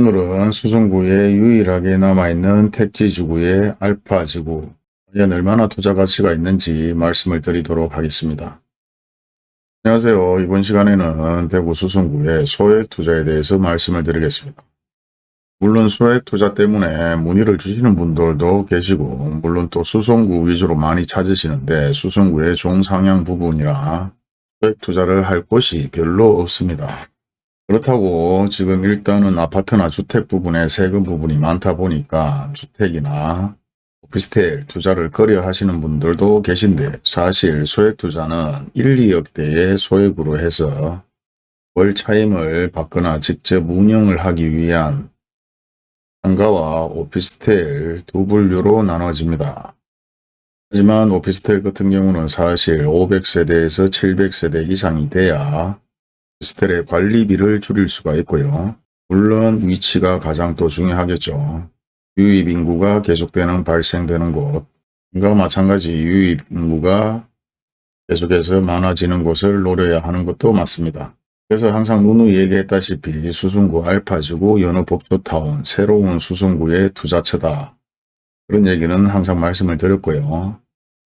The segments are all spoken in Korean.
오늘은 수성구에 유일하게 남아있는 택지지구의 알파지구 과연 얼마나 투자 가치가 있는지 말씀을 드리도록 하겠습니다. 안녕하세요. 이번 시간에는 대구 수성구의 소액 투자에 대해서 말씀을 드리겠습니다. 물론 소액 투자 때문에 문의를 주시는 분들도 계시고 물론 또 수성구 위주로 많이 찾으시는데 수성구의 종상향 부분이라 소액 투자를 할 곳이 별로 없습니다. 그렇다고 지금 일단은 아파트나 주택 부분에 세금 부분이 많다 보니까 주택이나 오피스텔 투자를 꺼려 하시는 분들도 계신데 사실 소액 투자는 1, 2억대의 소액으로 해서 월 차임을 받거나 직접 운영을 하기 위한 상가와 오피스텔 두 분류로 나눠집니다. 하지만 오피스텔 같은 경우는 사실 500세대에서 700세대 이상이 돼야 오피스텔의 관리비를 줄일 수가 있고요. 물론 위치가 가장 또 중요하겠죠. 유입 인구가 계속되는 발생되는 곳과 마찬가지 유입 인구가 계속해서 많아지는 곳을 노려야 하는 것도 맞습니다. 그래서 항상 누누이 얘기했다시피 수성구 알파지구 연어법조타운 새로운 수성구의 투자처다. 그런 얘기는 항상 말씀을 드렸고요.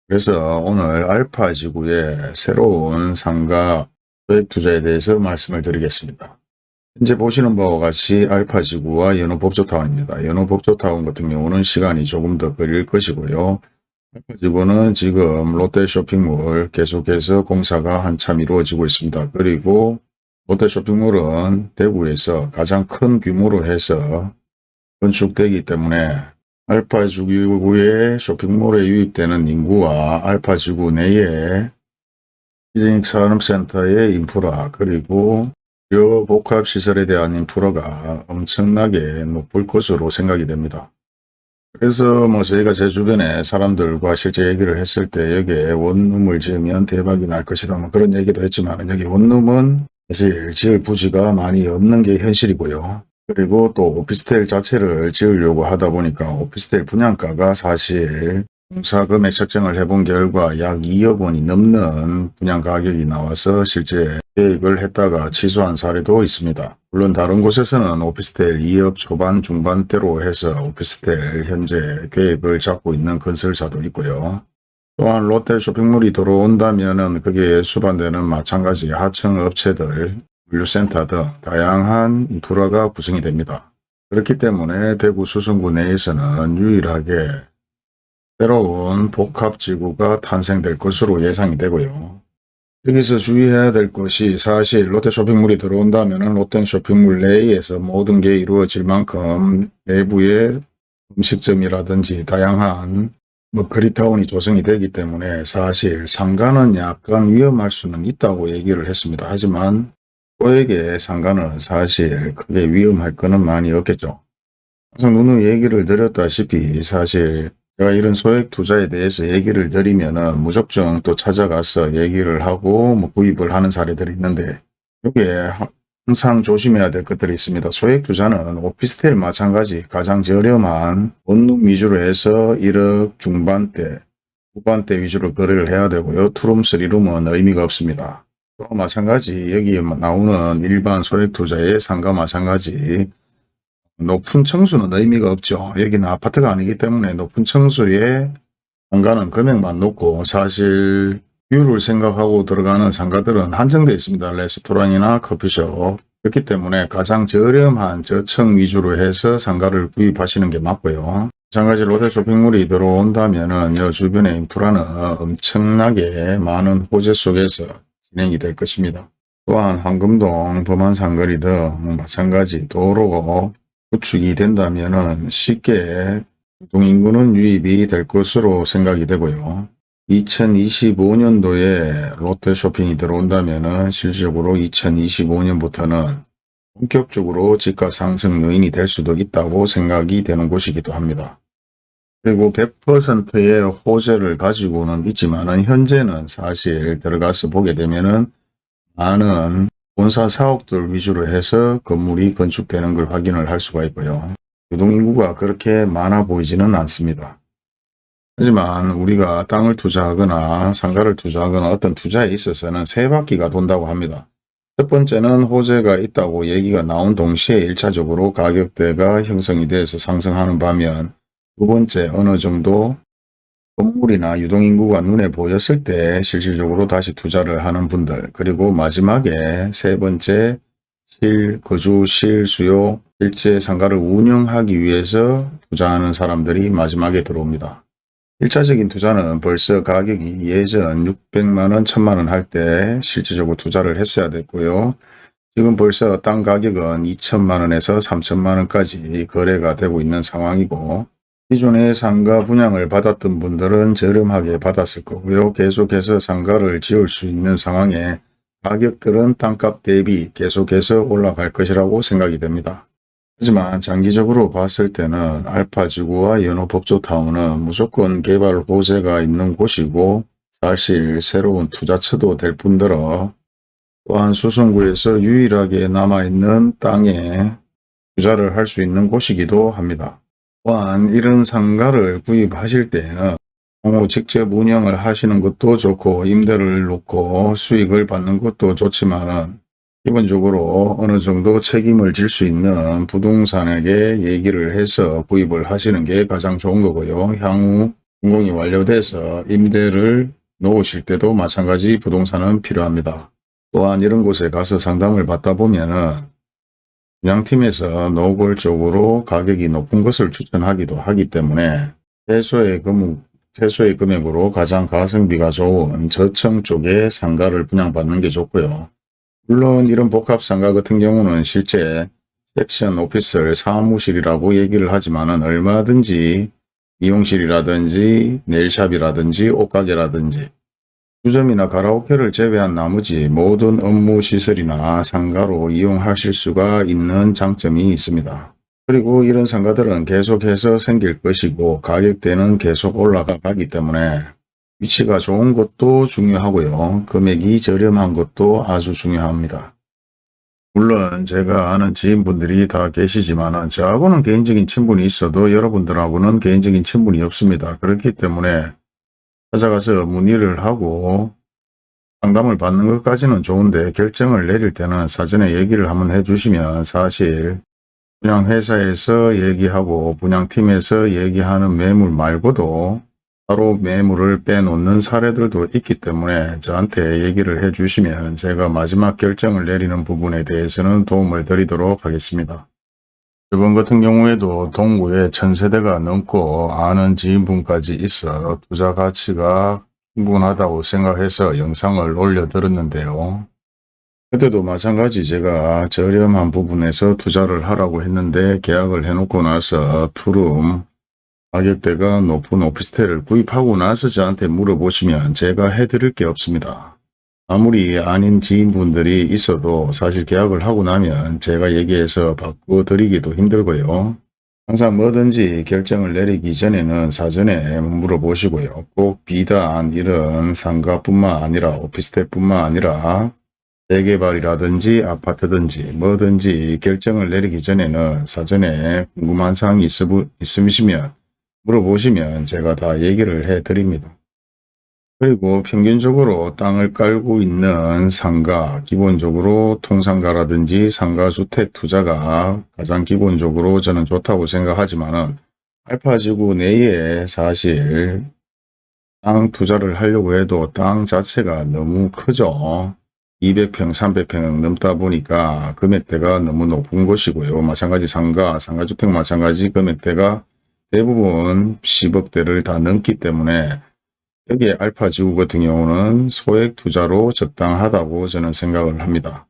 그래서 오늘 알파지구의 새로운 상가 소액 투자에 대해서 말씀을 드리겠습니다. 현재 보시는 바와 같이 알파지구와 연호법조타운입니다. 연호법조타운 같은 경우는 시간이 조금 더 걸릴 것이고요. 알파지구는 지금 롯데쇼핑몰 계속해서 공사가 한참 이루어지고 있습니다. 그리고 롯데쇼핑몰은 대구에서 가장 큰 규모로 해서 건축되기 때문에 알파지구의 쇼핑몰에 유입되는 인구와 알파지구 내에 산업센터의 인프라 그리고 여 복합시설에 대한 인프라가 엄청나게 높을 것으로 생각이 됩니다. 그래서 뭐 저희가 제 주변에 사람들과 실제 얘기를 했을 때 여기에 원룸을 지으면 대박이 날 것이다 뭐 그런 얘기도 했지만 여기 원룸은 사실 지을 부지가 많이 없는 게 현실이고요. 그리고 또 오피스텔 자체를 지으려고 하다 보니까 오피스텔 분양가가 사실 공사 금액 책정을 해본 결과 약 2억 원이 넘는 분양 가격이 나와서 실제 계획을 했다가 취소한 사례도 있습니다. 물론 다른 곳에서는 오피스텔 2억 초반 중반대로 해서 오피스텔 현재 계획을 잡고 있는 건설사도 있고요. 또한 롯데 쇼핑몰이 들어온다면 그게 수반되는 마찬가지 하청 업체들, 물류센터 등 다양한 인프라가 구성이 됩니다. 그렇기 때문에 대구 수성구 내에서는 유일하게 새로운 복합지구가 탄생될 것으로 예상이 되고요. 여기서 주의해야 될 것이 사실 롯데 쇼핑몰이 들어온다면 롯데 쇼핑몰 내에서 모든 게 이루어질 만큼 내부의 음식점이라든지 다양한 뭐 거리타운이 조성이 되기 때문에 사실 상가는 약간 위험할 수는 있다고 얘기를 했습니다. 하지만 소액의 상가는 사실 크게 위험할 거는 많이 없겠죠. 항상 누누 얘기를 드렸다시피 사실 제가 이런 소액 투자에 대해서 얘기를 드리면은 무조건 또 찾아가서 얘기를 하고 뭐 구입을 하는 사례들이 있는데 이게 항상 조심해야 될 것들이 있습니다. 소액 투자는 오피스텔 마찬가지 가장 저렴한 원룸 위주로 해서 1억 중반대, 후반대 위주로 거래를 해야 되고요. 투룸, 쓰리룸은 의미가 없습니다. 또 마찬가지 여기 나오는 일반 소액 투자의 상가 마찬가지 높은 층수는 의미가 없죠. 여기는 아파트가 아니기 때문에 높은 층수에 상가는 금액만 높고 사실 view를 생각하고 들어가는 상가들은 한정되어 있습니다. 레스토랑이나 커피숍. 그렇기 때문에 가장 저렴한 저층 위주로 해서 상가를 구입하시는 게 맞고요. 마찬가지 롯데 쇼핑몰이 들어온다면 이 주변의 인프라는 엄청나게 많은 호재 속에서 진행이 될 것입니다. 또한 황금동, 범안상거리 등 마찬가지 도로 구축이 된다면 쉽게 동인구는 유입이 될 것으로 생각이 되고요. 2025년도에 롯데쇼핑이 들어온다면 실질적으로 2025년부터는 본격적으로 지가 상승 요인이 될 수도 있다고 생각이 되는 곳이기도 합니다. 그리고 100%의 호재를 가지고는 있지만 현재는 사실 들어가서 보게 되면 많은 본사 사업들 위주로 해서 건물이 건축되는 걸 확인을 할 수가 있고요. 유동인구가 그렇게 많아 보이지는 않습니다. 하지만 우리가 땅을 투자하거나 상가를 투자하거나 어떤 투자에 있어서는 세 바퀴가 돈다고 합니다. 첫 번째는 호재가 있다고 얘기가 나온 동시에 1차적으로 가격대가 형성이 돼서 상승하는 반면 두 번째 어느 정도 건물이나 유동인구가 눈에 보였을 때 실질적으로 다시 투자를 하는 분들 그리고 마지막에 세 번째 실, 거주, 실, 수요, 실제 상가를 운영하기 위해서 투자하는 사람들이 마지막에 들어옵니다. 1차적인 투자는 벌써 가격이 예전 600만원, 1000만원 할 때 실질적으로 투자를 했어야 됐고요. 지금 벌써 땅 가격은 2천만원에서 3천만원까지 거래가 되고 있는 상황이고 기존에 상가 분양을 받았던 분들은 저렴하게 받았을 거고요. 계속해서 상가를 지을 수 있는 상황에 가격들은 땅값 대비 계속해서 올라갈 것이라고 생각이 됩니다. 하지만 장기적으로 봤을 때는 알파지구와 연호법조타운은 무조건 개발 호재가 있는 곳이고 사실 새로운 투자처도 될 뿐더러 또한 수성구에서 유일하게 남아있는 땅에 투자를 할 수 있는 곳이기도 합니다. 또한 이런 상가를 구입하실 때에는 향후 직접 운영을 하시는 것도 좋고 임대를 놓고 수익을 받는 것도 좋지만은 기본적으로 어느 정도 책임을 질 수 있는 부동산에게 얘기를 해서 구입을 하시는 게 가장 좋은 거고요. 향후 준공이 완료돼서 임대를 놓으실 때도 마찬가지 부동산은 필요합니다. 또한 이런 곳에 가서 상담을 받다 보면은 분양팀에서 노골적으로 가격이 높은 것을 추천하기도 하기 때문에 최소의 금, 최소의 금액으로 가장 가성비가 좋은 저층 쪽에 상가를 분양받는 게 좋고요. 물론 이런 복합 상가 같은 경우는 실제 섹션 오피스를 사무실이라고 얘기를 하지만 은 얼마든지 미용실이라든지 네일샵이라든지 옷가게라든지 주점이나 가라오케를 제외한 나머지 모든 업무 시설이나 상가로 이용하실 수가 있는 장점이 있습니다. 그리고 이런 상가들은 계속해서 생길 것이고 가격대는 계속 올라가기 때문에 위치가 좋은 것도 중요하고요. 금액이 저렴한 것도 아주 중요합니다. 물론 제가 아는 지인분들이 다 계시지만 저하고는 개인적인 친분이 있어도 여러분들하고는 개인적인 친분이 없습니다. 그렇기 때문에 찾아가서 문의를 하고 상담을 받는 것까지는 좋은데 결정을 내릴 때는 사전에 얘기를 한번 해주시면 사실 분양회사에서 얘기하고 분양팀에서 얘기하는 매물 말고도 따로 매물을 빼놓는 사례들도 있기 때문에 저한테 얘기를 해주시면 제가 마지막 결정을 내리는 부분에 대해서는 도움을 드리도록 하겠습니다. 이번 같은 경우에도 동구에 천세대가 넘고 아는 지인분까지 있어 투자 가치가 충분하다고 생각해서 영상을 올려드렸는데요. 그때도 마찬가지 제가 저렴한 부분에서 투자를 하라고 했는데 계약을 해놓고 나서 투룸 가격대가 높은 오피스텔을 구입하고 나서 저한테 물어보시면 제가 해드릴 게 없습니다. 아무리 아닌 지인분들이 있어도 사실 계약을 하고 나면 제가 얘기해서 바꿔드리기도 힘들고요. 항상 뭐든지 결정을 내리기 전에는 사전에 물어보시고요. 꼭 비단 이런 상가뿐만 아니라 오피스텔뿐만 아니라 재개발이라든지 아파트든지 뭐든지 결정을 내리기 전에는 사전에 궁금한 사항이 있으시면 물어보시면 제가 다 얘기를 해 드립니다. 그리고 평균적으로 땅을 깔고 있는 상가, 기본적으로 통상가라든지 상가주택 투자가 가장 기본적으로 저는 좋다고 생각하지만 은 알파지구 내에 사실 땅 투자를 하려고 해도 땅 자체가 너무 크죠. 200평, 300평 넘다 보니까 금액대가 너무 높은 것이고요. 마찬가지 상가, 상가주택 마찬가지 금액대가 대부분 10억대를 다 넘기 때문에 여기에 알파 지구 같은 경우는 소액 투자로 적당하다고 저는 생각을 합니다.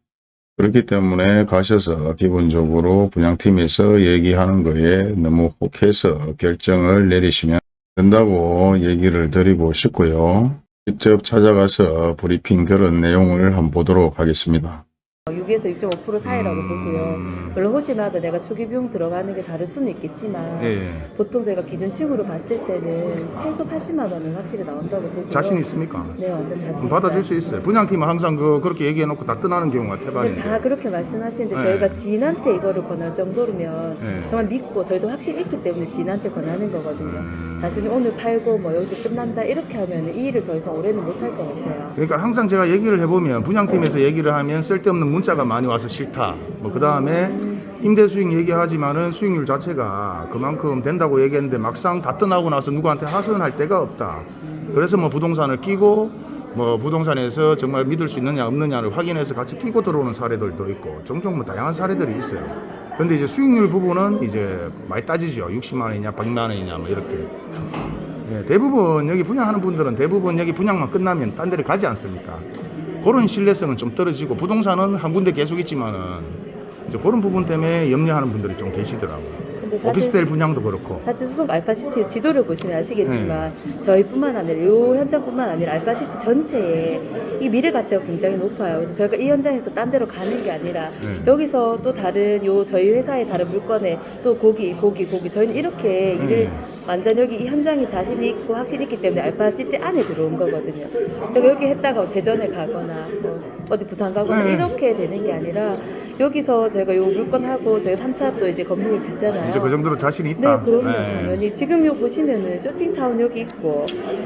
그렇기 때문에 가셔서 기본적으로 분양팀에서 얘기하는 거에 너무 혹해서 결정을 내리시면 된다고 얘기를 드리고 싶고요. 직접 찾아가서 브리핑 들은 내용을 한번 보도록 하겠습니다. 6에서 6.5% 사이라고 보고요. 물론 호시마다 내가 초기 비용 들어가는 게 다를 수는 있겠지만 예, 보통 저희가 기준층으로 봤을 때는 최소 80만 원은 확실히 나온다고 보고요. 자신 있습니까? 네, 완전 자신 받아줄 수 있어요. 분양팀은 항상 그 그렇게 얘기해놓고 다 떠나는 경우가 태반인데. 다 그렇게 말씀하시는데 네. 저희가 지인한테 이거를 권할 정도면 네. 정말 믿고 저희도 확실히 있기 때문에 지인한테 권하는 거거든요. 음, 나중에 오늘 팔고 뭐 여기서 끝난다 이렇게 하면 이 일을 더 이상 올해는 못할 것 같아요. 그러니까 항상 제가 얘기를 해보면 분양팀에서 얘기를 하면 쓸데없는 문자가 많이 와서 싫다. 뭐 그 다음에 임대 수익 얘기하지만은 수익률 자체가 그만큼 된다고 얘기했는데 막상 다 떠나고 나서 누구한테 하소연할 데가 없다. 그래서 뭐 부동산을 끼고 뭐 부동산에서 정말 믿을 수 있느냐 없느냐를 확인해서 같이 끼고 들어오는 사례들도 있고 종종 뭐 다양한 사례들이 있어요. 근데 이제 수익률 부분은 이제 많이 따지죠. 60만 원이냐, 100만 원이냐 뭐 이렇게. 예, 대부분 여기 분양하는 분들은 대부분 여기 분양만 끝나면 딴 데를 가지 않습니까? 그런 신뢰성은 좀 떨어지고 부동산은 한 군데 계속 있지만은 이제 그런 부분 때문에 염려하는 분들이 좀 계시더라고요. 오피스텔 분양도 그렇고. 사실 수성 알파시티 지도를 보시면 아시겠지만 네. 저희뿐만 아니라 이 현장뿐만 아니라 알파시티 전체에 이 미래 가치가 굉장히 높아요. 그래서 저희가 이 현장에서 딴 데로 가는 게 아니라 네. 여기서 또 다른 요 저희 회사의 다른 물건에 또 고기 고기 고기 저희는 이렇게 일을 네. 완전 여기 이 현장이 자신이 있고 확신이 있기 때문에 알파시티 안에 들어온 거거든요. 그러니까 여기 했다가 대전에 가거나 뭐 어디 부산 가거나 네. 이렇게 되는 게 아니라 여기서 저희가 요 물건하고 저희가 3차 또 이제 건물을 짓잖아요. 이제 그 정도로 자신이 네, 있다. 그럼요. 예. 당연히. 지금 요 보시면은 쇼핑타운 여기 있고,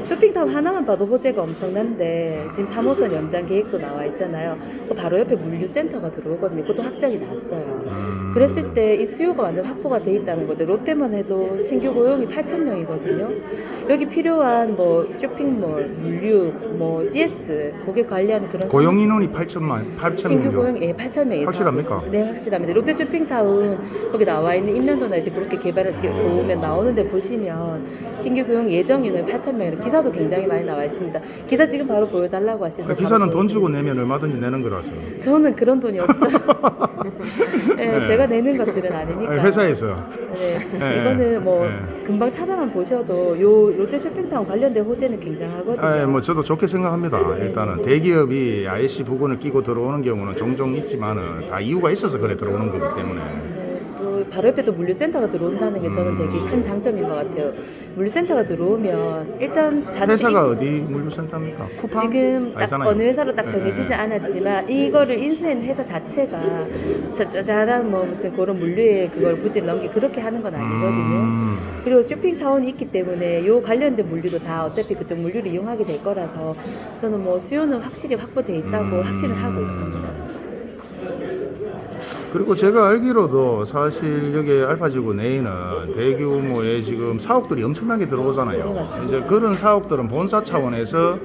쇼핑타운 하나만 봐도 호재가 엄청난데, 지금 3호선 연장 계획도 나와 있잖아요. 그 바로 옆에 물류센터가 들어오거든요. 그것도 확정이 났어요. 음. 그랬을 때 이 수요가 완전 확보가 돼 있다는 거죠. 롯데만 해도 신규 고용이 8,000명이거든요. 여기 필요한 뭐 쇼핑몰, 물류, 뭐 CS, 고객 관리하는 그런 고용 인원이 8천만, 8천 신규 명이죠. 고용 예, 8천 명이 확실합니까? 네, 확실합니다. 롯데 쇼핑타운 거기 나와 있는 인면도나 이제 그렇게 개발을 보면 나오는데 보시면 신규 고용 예정 인원 8천 명이라 기사도 굉장히 많이 나와 있습니다. 기사 지금 바로 보여달라고 하시죠. 그 기사는 돈 주고 내면 얼마든지 내는 거라서. 저는 그런 돈이 없어요. 네, 네. 제가 내는 것들은 아니니까. 아니, 회사에서. 네, 네, 이거는 뭐 네. 금방 찾아만 보셔도 요 롯데 쇼핑타운 관련된 호재는 굉장하거든요. 아, 뭐 저도 좋게 생각합니다. 일단은 대기업이 IC 부근을 끼고 들어오는 경우는 종종 있지만은 다 이유가 있어서 그래 들어오는 거기 때문에. 네, 또 바로 옆에 또 물류센터가 들어온다는 게 저는 되게 큰 장점인 것 같아요. 물류센터가 들어오면 일단 자체 회사가 어디 물류센터입니까? 쿠팡? 지금 딱 알잖아요. 어느 회사로 딱 네, 정해지지 네. 않았지만 이거를 인수한 회사 자체가 저 짜잘한 뭐 무슨 그런 물류에 그걸 부지를 넘기 그렇게 하는 건 아니거든요. 음. 그리고 쇼핑타운이 있기 때문에 요 관련된 물류도 다 어차피 그쪽 물류를 이용하게 될 거라서 저는 뭐 수요는 확실히 확보돼 있다고 음. 확신을 하고 있습니다. 그리고 제가 알기로도 사실 여기 알파지구 내에는 대규모의 지금 사옥들이 엄청나게 네, 들어오잖아요. 이제 그런 사옥들은 본사 차원에서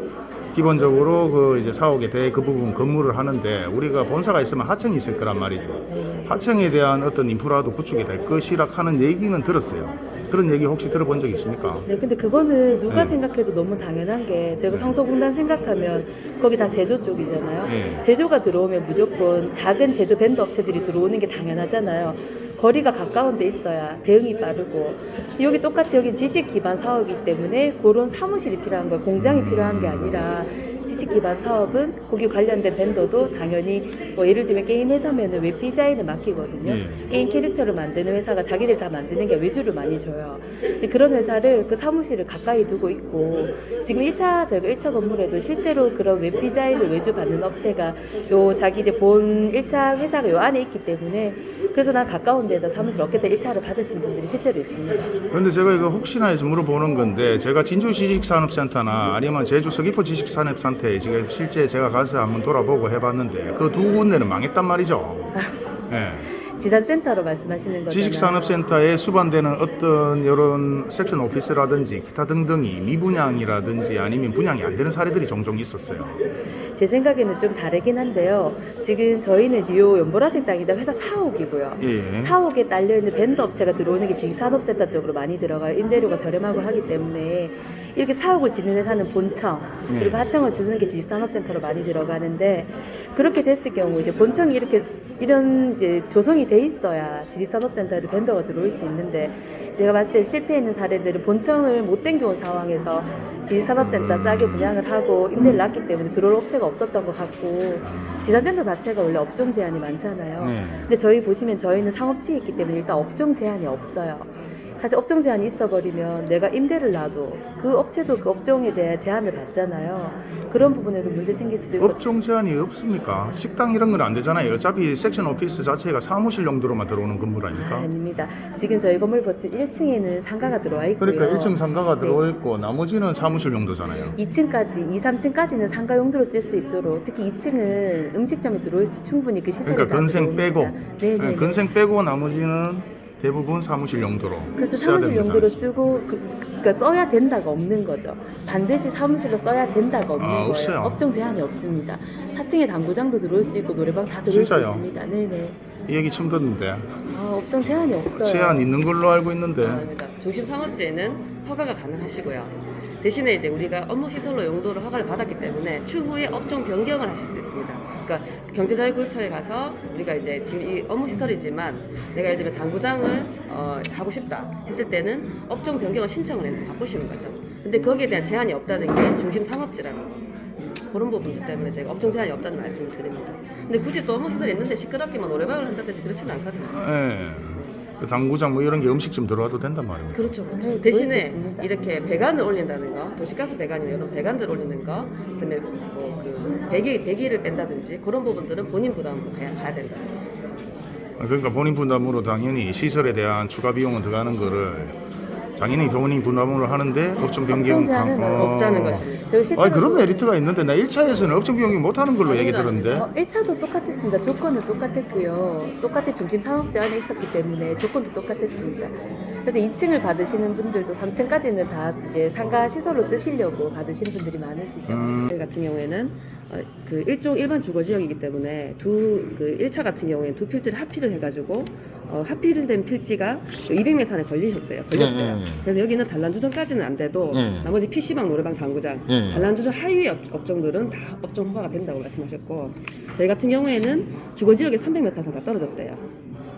기본적으로 그 이제 사옥에 대해 그 부분 건물을 하는데 우리가 본사가 있으면 하청이 있을 거란 말이죠. 네. 하청에 대한 어떤 인프라도 구축이 될 것이라 하는 얘기는 들었어요. 그런 얘기 혹시 들어본 적 있습니까? 네, 근데 그거는 누가 네. 생각해도 너무 당연한 게 저희가 네. 성서공단 생각하면 거기 다 제조 쪽이잖아요. 네. 제조가 들어오면 무조건 작은 제조 vendor 업체들이 들어오는 게 당연하잖아요. 거리가 가까운 데 있어야 대응이 빠르고 여기 똑같이 여기 지식 기반 사업이기 때문에 그런 사무실이 필요한 거예요. 공장이 필요한 게 아니라 지식 기반 사업은 거기 관련된 vendor도 당연히 뭐 예를 들면 게임 회사면은 웹 디자인을 맡기거든요. 예. 게임 캐릭터를 만드는 회사가 자기들 다 만드는 게 외주를 많이 줘요. 그런 회사를 그 사무실을 가까이 두고 있고 지금 1차 저희가 1차 건물에도 실제로 그런 웹 디자인을 외주 받는 업체가 요 자기 이제 본 1차 회사가 요 안에 있기 때문에 그래서 난 가까운 데다 사무실 얻겠다 1차를 받으신 분들이 실제로 있습니다. 그런데 제가 이거 혹시나 해서 물어보는 건데 제가 진주 지식산업센터나 아니면 제주 서귀포 지식산업센터 에 지금 실제 제가 가서 한번 돌아보고 해봤는데 그 두 군데는 망했단 말이죠. 예. 지산센터로 말씀하시는 거잖아요. 지식산업센터에 수반되는 어떤 이런 섹션 오피스라든지 기타 등등이 미분양이라든지 아니면 분양이 안 되는 사례들이 종종 있었어요. 제 생각에는 좀 다르긴 한데요. 지금 저희는 요 연보라색 땅이다 회사 사옥이고요. 예. 사옥에 딸려 있는 밴드 업체가 들어오는 게 지식산업센터 쪽으로 많이 들어가요. 임대료가 저렴하고 하기 때문에 이렇게 사옥을 짓는 회사는 본청 네. 그리고 하청을 주는 게 지식산업센터로 많이 들어가는데 그렇게 됐을 경우 이제 본청이 이렇게 이런 이제 조성이 돼 있어야 지식산업센터에 밴더가 들어올 수 있는데 제가 봤을 때 실패했는 사례들은 본청을 못 땡겨온 상황에서 지식산업센터 싸게 분양을 하고 임대를 났기 때문에 들어올 업체가 없었던 것 같고 지산센터 자체가 원래 업종 제한이 많잖아요. 네. 근데 저희 보시면 저희는 상업지에 있기 때문에 일단 업종 제한이 없어요. 사실 업종 제한이 있어버리면 내가 임대를 놔도 그 업체도 그 업종에 대해 제한을 받잖아요. 그런 부분에도 문제 생길 수도 있고 업종 제한이 없습니까? 식당 이런 건 안 되잖아요. 어차피 섹션 오피스 자체가 사무실 용도로만 들어오는 건물 아, 아닙니까? 아 닙니다. 지금 저희 건물 버튼 1층에는 상가가 들어와 있고요. 그러니까 1층 상가가 네. 들어와 있고 나머지는 사무실 용도잖아요. 2층까지, 2, 3층까지는 상가 용도로 쓸 수 있도록 특히 2층은 음식점이 들어올 수 충분히 그 시설이 그러니까 다 건생 빼고 들어오니까. 네, 네. 네, 건생 빼고 나머지는 대부분 사무실 용도로 그렇죠. 사무실 용도로. 쓰고 그, 그러니까 써야 된다가 없는 거죠. 반드시 사무실로 써야 된다가 없는 아, 거예요. 없어요. 업종 제한이 없습니다. 4층에 당구장도 들어올 수 있고 노래방 다 들어올 진짜요? 수 있습니다. 네네. 이 얘기 처음 듣는데 아, 업종 제한이 없어요. 제한 있는 걸로 알고 있는데 아닙니다. 중심 상업지에는 허가가 가능하시고요. 대신에 이제 우리가 업무 시설로 용도로 허가를 받았기 때문에 추후에 업종 변경을 하실 수 있습니다. 그러니까 경제자유구역처에 가서 우리가 이제 지금 이 업무 시설이지만 내가 예를 들면 당구장을 어, 하고 싶다 했을 때는 업종 변경을 신청을 해서 바꾸시는 거죠. 근데 거기에 대한 제한이 없다는 게 중심 상업지라는 거. 그런 부분들 때문에 제가 업종 제한이 없다는 말씀을 드립니다. 근데 굳이 또 업무 시설이 있는데 시끄럽게만 노래방을 한다든지 그렇지는 않거든요. 예. 그 당구장 뭐 이런 게 음식점 들어와도 된단 말입니다. 그렇죠. 그렇죠. 네, 대신에 수 있습니다. 이렇게 배관을 올린다는 거, 도시가스 배관이나 이런 배관들 올리는 거, 그다음에 뭐그 배기 배기를 뺀다든지 그런 부분들은 본인 부담으로 가야, 가야 된다. 그러니까 본인 분담으로 당연히 시설에 대한 추가 비용은 들어가는 거를 당연히 본인 분담으로 하는데 업종 변경 어. 없다는 것입니다. 아니 그런 메리트가 있는데 나 1차에서는 업종 변경 못 하는 걸로 얘기. 들었는데 어, 1차도 똑같았습니다. 조건은 똑같았고요. 똑같이 중심 상업지 안에 있었기 때문에 조건도 똑같았습니다. 그래서 2층을 받으시는 분들도 3층까지는 다 이제 상가 시설로 쓰시려고 받으시는 분들이 많으시죠. 음, 저희 같은 경우에는 어, 그 일종 일반 주거 지역이기 때문에 두 그 1차 같은 경우에는 두 필지를 합필을 해가지고 어, 합필된 필지가 200m 안에 걸리셨대요. 걸렸대요. 네, 네, 네. 그래서 여기는 단란주점까지는 안 돼도 네. 나머지 PC방, 노래방, 당구장, 네. 단란주점 하위 업, 업종들은 다 업종 허가가 된다고 말씀하셨고 저희 같은 경우에는 주거 지역에 300m 이상 다 떨어졌대요.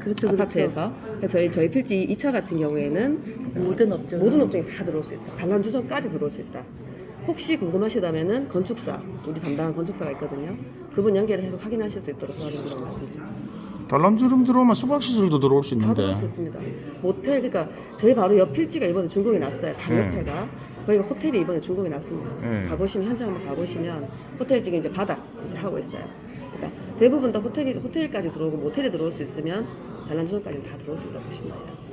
그렇죠, 아파트에서. 그래서 저희, 저희 필지 2차 같은 경우에는 모든 업종 모든 업종이 다 들어올 수 있다. 단란주점까지 들어올 수 있다. 혹시 궁금하시다면은 건축사, 우리 담당한 건축사가 있거든요. 그분 연결해서 확인하실 수 있도록 도와드리도록 말씀드립니다. 단란주점 들어오면 수박시설도 들어올 수 다 있는데 들어올 수 있습니다. 모텔, 그러니까 저희 바로 옆 필지가 이번에 준공이 났어요. 방 네. 옆에가. 거기가 호텔이 이번에 준공이 났습니다. 네. 가보시면 현장 한번 가보시면 호텔 지금 이제 바닥 이제 하고 있어요. 그러니까 대부분 다 호텔이 호텔까지 들어오고 모텔에 들어올 수 있으면 단란주점까지 다 들어올 수 있다고 보시면 돼요.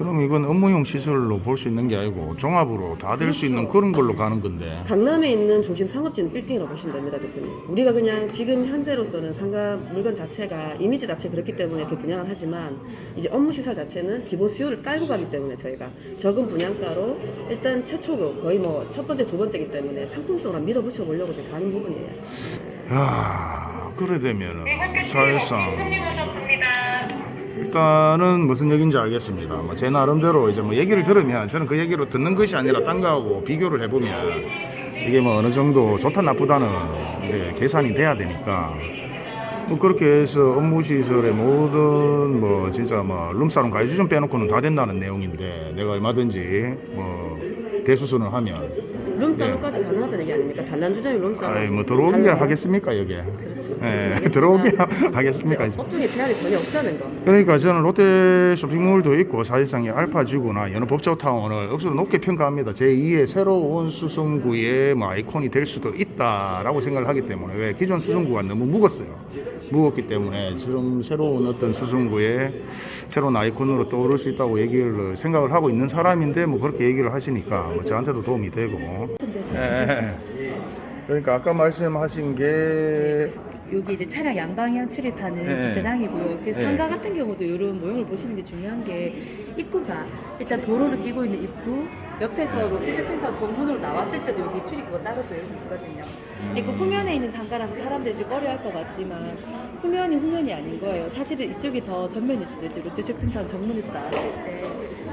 그럼 이건 업무용 시설로 볼 수 있는 게 아니고 종합으로 다 될수 그렇죠. 있는 그런 걸로 가는 건데 강남에 있는 중심 상업지는 빌딩이라고 보시면 됩니다, 대표님. 우리가 그냥 지금 현재로서는 상가 물건 자체가 이미지 자체 그렇기 때문에 이렇게 분양을 하지만 이제 업무 시설 자체는 기본 수요를 깔고 가기 때문에 저희가 적은 분양가로 일단 최초고 거의 뭐 첫 번째 두 번째이기 때문에 상품성을 밀어붙여 보려고 지금 가는 부분이에요. 야 그래 되면은 사실상 일단은 무슨 얘기인지 알겠습니다. 뭐 제 나름대로 이제 뭐 얘기를 들으면 저는 그 얘기로 듣는 것이 아니라 딴 거하고 비교를 해보면 이게 뭐 어느 정도 좋다 나쁘다는 이제 계산이 돼야 되니까 뭐 그렇게 해서 업무 시설의 모든 뭐 진짜 뭐 룸사롱 가이수 좀 빼놓고는 다 된다는 내용인데 내가 얼마든지 뭐 대수선을 하면 룸사롱까지 가능하다는 얘기 아닙니까? 단란주점이. 아이 뭐 들어오게 달라요. 하겠습니까 여기에 그렇죠. 예, 들어오게 하겠습니까 업종에 제한이 전혀 없다는 거. 그러니까 저는 롯데 쇼핑몰도 있고 사실상 이 알파지구나 여느 법조타운을 억수로 높게 평가합니다. 제2의 새로운 수성구의 뭐 아이콘이 될 수도 있다라고 생각을 하기 때문에 왜 기존 수성구가 너무 묵었어요. 묵었기 때문에 지금 새로운 어떤 수성구의 새로운 아이콘으로 떠오를 수 있다고 얘기를 생각을 하고 있는 사람인데 뭐 그렇게 얘기를 하시니까 뭐 저한테도 도움이 되고. 예. 그러니까 아까 말씀하신 게 여기 이제 차량 양방향 출입하는 네. 주차장이고요. 그 네. 상가 같은 경우도 이런 모형을 보시는 게 중요한 게 입구가 일단 도로를 끼고 있는 입구 옆에서 롯데쇼핑센터 정문으로 나왔을 때도 여기 출입구가 따로 또 여기 있거든요. 이거 후면에 있는 상가라서 사람들이 좀 꺼려할 것 같지만 후면이 후면이 아닌 거예요. 사실은 이쪽이 더 전면일 수도 있죠. 롯데쇼핑센터 정문에서 나왔을 때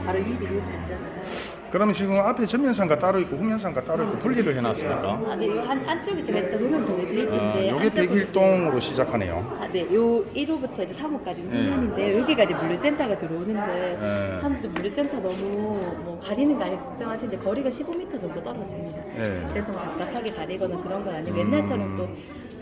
바로 유입이 될 수 있잖아요. 그러면 지금 앞에 전면상가 따로 있고 후면상가 따로 있고 분리를 해놨습니까? 아, 네, 요 한, 안쪽에 제가 일단 보내드릴 어, 텐데 요게 안쪽으로- 101동으로 시작하네요. 아, 네, 요 1호부터 이제 3호까지는 네. 후면인데 여기가 이제 물류센터가 들어오는데 네. 사람들도 물류센터 너무 뭐 가리는 거 아니고 걱정하시는데 거리가 15m 정도 떨어집니다. 네. 그래서 뭐 답답하게 가리거나 그런 건 아니고 옛날처럼 또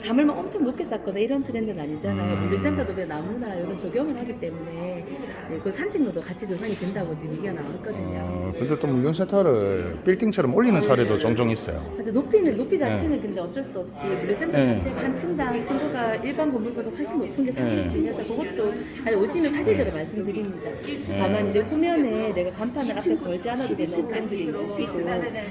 사물만 엄청 높게 쌓거나 이런 트렌드는 아니잖아요. 음. 물류센터도 그냥 나무나 이런 조경을 하기 때문에 네, 그 산책로도 같이 조성이 된다고 지금 얘기가 나왔거든요. 어, 근데 또 물류센터를 빌딩처럼 올리는 사례도 종종 있어요. 맞아 높이는 높이 자체는 근데 어쩔 수 없이 물류센터 네. 자체가 한 층당 층고가 일반 건물보다 훨씬 높은 게 사실이라서 그것도 아니 오시면 사실대로 말씀드립니다. 다만 이제 후면에 내가 간판을 앞에 걸지 않아도 되는 업체들이 있으시고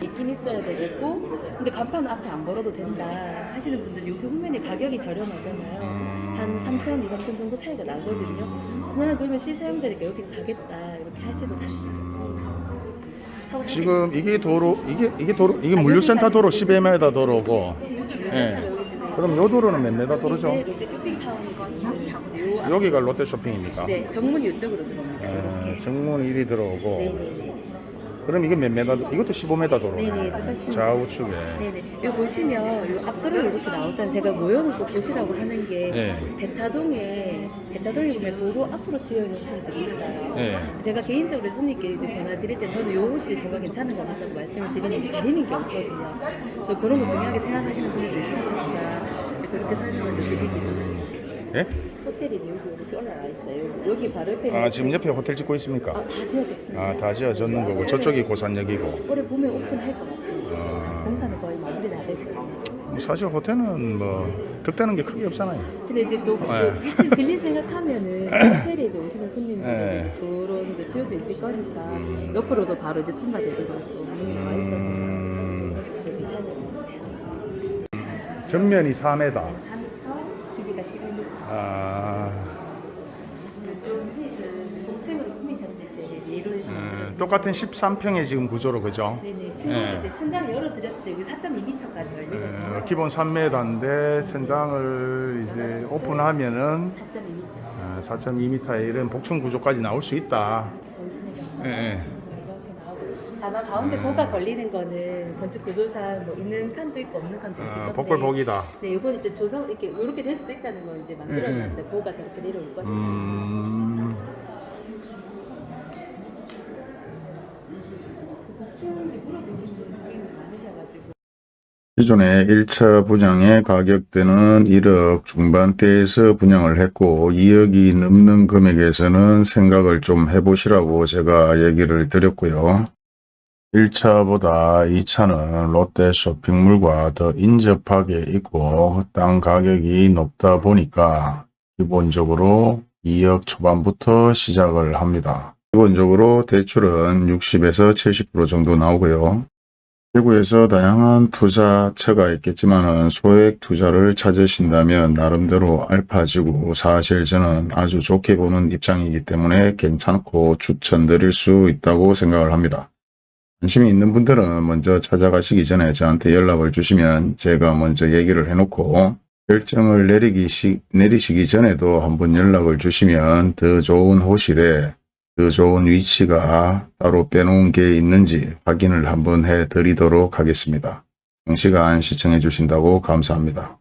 있긴 있어야 되겠고 근데 간판을 앞에 안 걸어도 된다 하시는 분들 여기 후면에 가격이 저렴하잖아요. 한 3천, 2, 3천 정도 차이가 나거든요. 저는 그러면 실사용자니까 여기서 사겠다 이렇게 하시고 사실 지금 이게 도로 이게 이게 도로 이게 물류센터 도로 11m 도로고 예. 그럼 요 도로는 몇 메다 도로죠? 이제 롯데 쇼핑타운이 여기하고 요 여기가 롯데 쇼핑입니까? 네, 정문이 이쪽으로 들어옵니다. 예, 이렇게. 정문 1이 들어오고 네 네. 그럼 이게 몇 메다 도- 이것도 15m 도로 네네, 똑같습니다. 좌우측에 네네. 여기 보시면 요 앞도로 이렇게 나오잖아요. 제가 모형을 꼭 보시라고 하는 게 네. 대타동에 대타동에 보면 도로 앞으로 트여 있는 호실들이 있어요. 예. 제가 개인적으로 손님께 이제 전화 드릴 때 저는 요 호실이 정말 괜찮은 것 같다고 말씀을 드리는데 가리는 게 없거든요. 그래서 그런 거 중요하게 생각하시는 분들도 있으시니까 그렇게 설명을 드리기도 하죠. 예? 호텔이 이제 여기 이렇게 올라와 있어요. 여기 바로 옆에 아 지금 옆에 호텔 짓고 있습니까? 아, 다 지어졌습니다. 아 다 지어졌는 거고 저쪽이 고산역이고 올해 봄에 오픈할 것 같아요. 아. 공사는 거의 마무리 다 됐고요. 뭐 사실 호텔은 뭐 득되는 게 크게 없잖아요. 근데 이제 또 네. 그 빌리 생각하면은 호텔에 이제 오시는 손님들이 네. 그런 이제 수요도 있을 거니까 옆으로도 바로 이제 통과되고 또 문이 나와 있어서 음, 것. 전면이 4m. 3m, 길이가 11m. 아, 좀 그 동층으로 꾸미셨을 때 예로 똑같은 13평의 지금 구조로 그죠? 네네 네. 이제 천장 열어드렸을 때 여기 4.2m까지 열리거든요. 어, 기본 3m인데 천장을 이제 오픈하면은 4.2m. 어, 4.2m의 이런 복층 구조까지 나올 수 있다. 예, 예. 다만 가운데 보가 걸리는 거는 건축 구조상 뭐 있는 칸도 있고 없는 칸도 있을 어, 건데 복불복이다. 네, 이건 이제 조성 이렇게 이렇게 될 수도 있다는 건 이제 만들어놨을 때 보가 저렇게 내려올 것이다. 음, 층이 물어보시는 분이 많으셔가지고 기존의 1차 분양의 가격대는 1억 중반대에서 분양을 했고 2억이 넘는 금액에서는 생각을 좀 해보시라고 제가 얘기를 드렸고요. 1차보다 2차는 롯데 쇼핑몰과 더 인접하게 있고 땅 가격이 높다 보니까 기본적으로 2억 초반부터 시작을 합니다. 기본적으로 대출은 60에서 70% 정도 나오고요. 대구에서 다양한 투자처가 있겠지만 소액 투자를 찾으신다면 나름대로 알파지고 사실 저는 아주 좋게 보는 입장이기 때문에 괜찮고 추천드릴 수 있다고 생각을 합니다. 관심이 있는 분들은 먼저 찾아가시기 전에 저한테 연락을 주시면 제가 먼저 얘기를 해놓고 결정을 내리기 시, 내리시기 전에도 한번 연락을 주시면 더 좋은 호실에 그 좋은 위치가 따로 빼놓은 게 있는지 확인을 한번 해 드리도록 하겠습니다. 장시간 시청해 주신다고 감사합니다.